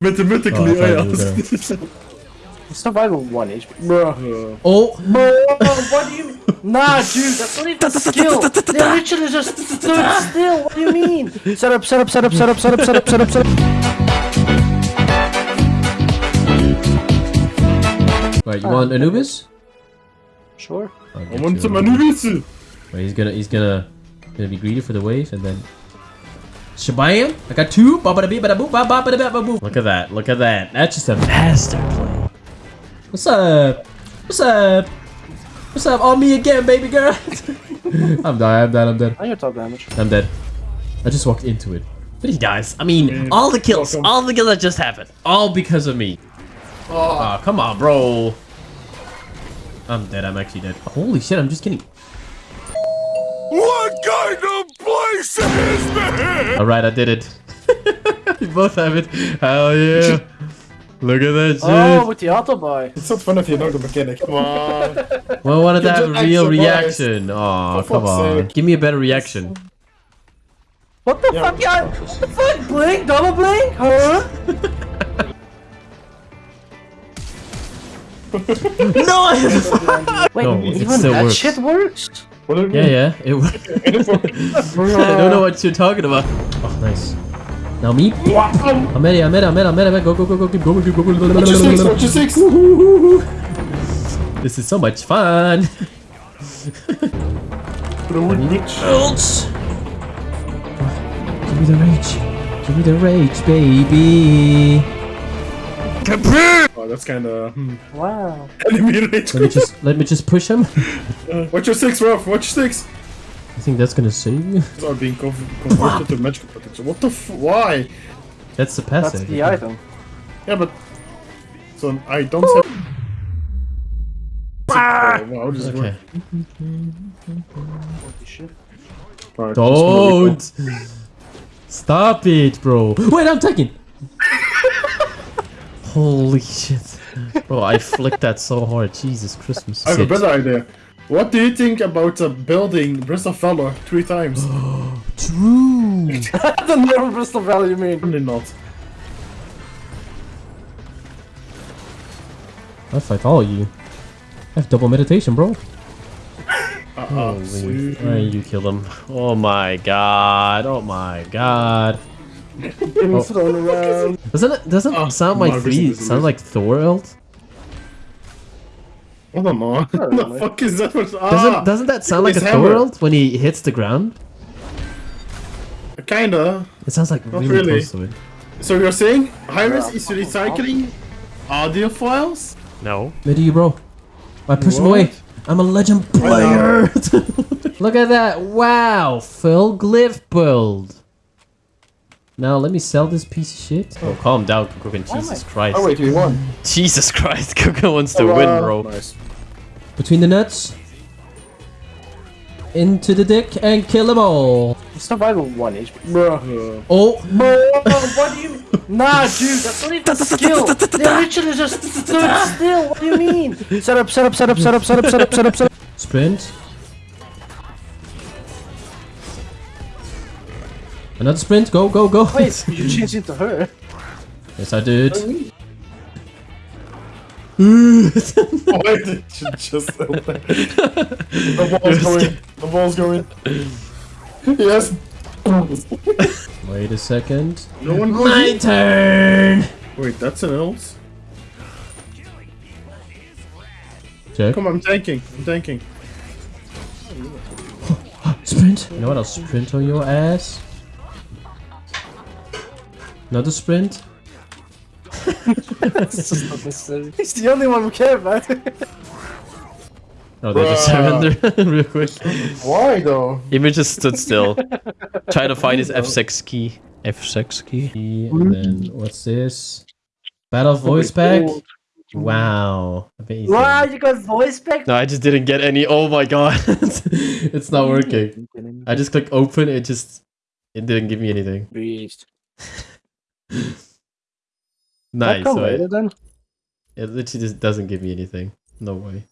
Mathematically, Oh, I thought you ja. Survival 1 HP. Bro. Oh! Bro, what do you mean? Nah, dude, that's not even a skill. They literally just stood still. What do you mean? Set up, set up, set up, set up, set up, set up, set up, set up. Right, you want Anubis? Sure. I'll I get want some Anubis. Anubis. Wait, he's gonna, he's gonna, gonna be greedy for the wave and then. Shabam! I got two. Ba ba da bee ba da boo ba ba ba da ba ba boo. Look at that! Look at that! That's just a master play. What's up? What's up? What's up? On me again, baby girl. I'm dead. I'm dead. I'm dead. I your top damage. I'm dead. I just walked into it. But you guys, I mean, all the kills, welcome. all the kills that just happened, all because of me. Oh, ah, come on, bro. I'm dead. I'm actually dead. Holy shit! I'm just kidding. Place is this? All right, I did it. you both have it. Hell yeah! Look at that oh, shit. Oh, with the auto buy. It's not fun if you know the mechanic. Come on. well, I wanted to have a real reaction. Oh, come on. sake. Give me a better reaction. What the Yeah. fuck, yeah? What the fuck? Blink? Double blink? Huh? no! Wait, No, even that works. shit works? What yeah, mean? yeah. It worked. I don't know what you're talking about. Oh, nice. Now me. I'm ready, I'm ready, I'm ready, I'm ready. Go, go, go, go, keep going, keep going. Watch your six, watch your six. This is so much fun. Ults. Give me the rage. Give me the rage, baby. Oh, that's kinda... Hmm. Wow. Enemy rage. Let me just let me just push him. Watch your six, Ruff. Watch your six. I think that's gonna save you. These are being conv- converted to magical protection. What the f- Why? That's the That's passive. the item. Yeah, but... So I don't have... Oh, wow, this Okay. Holy Don't. Stop it, bro. Wait, I'm taking. Holy shit. Bro, I flicked that so hard. Jesus Christmas. I have a better idea. What do you think about uh, building Breath of Valor three times? True. the never Bristol Valley, you mean? Probably not. I'll fight all of you. I have double meditation, bro. Uh, uh, Holy. Alright, you killed him. Oh my god. Oh my god. Getting Oh. thrown around. Doesn't it doesn't Oh, sound like my free, business sounds like Thor ult? I don't. What the really. fuck is that? Ah, Doesn't doesn't that sound like a his Thor hammer. when he hits the ground? Kinda. It sounds like Not really, really. close to it. So you're saying Hi-Rez is recycling audio files? No. Where you, bro? I pushed him away. I'm a legend player. Look at that! Wow, full glyph build. Now let me sell this piece of shit. Oh, calm down, Kukulkan. Jesus Christ. Oh wait, we won. Jesus Christ, Kukulkan wants to Oh, win, bro. Nice. Between the nuts, into the dick, and kill them all. Survival 1 HP. Bro. Oh, Bro, what do you? Nah, dude, that's not even a skill. They literally just stood still. What do you mean? Set up, set up, set up, set up, set up, set up, set up, set up. sprint. Another sprint. Go, go, go. Wait, you changed into her. yes, I did. oh wait, it should just the ball's going. The ball's going. Yes. Wait a second. No one goes. My turn. Wait, that's an else. Check. Come on, I'm tanking. I'm tanking. Sprint. You know what? I'll sprint on your ass. Another sprint. It's just not necessary. He's the only one who care about. Oh, they just Bruh. surrender real quick. Why though? Image just stood still. Trying to find his F6 key. F6 key. Hmm. And then what's this? Battle voice pack. Wow. Amazing. wow, you got voice pack? No, I just didn't get any. Oh my god. it's not working. I just click open. It just. It didn't give me anything. Beast. Nice. Come right? then. It literally just doesn't give me anything. No way.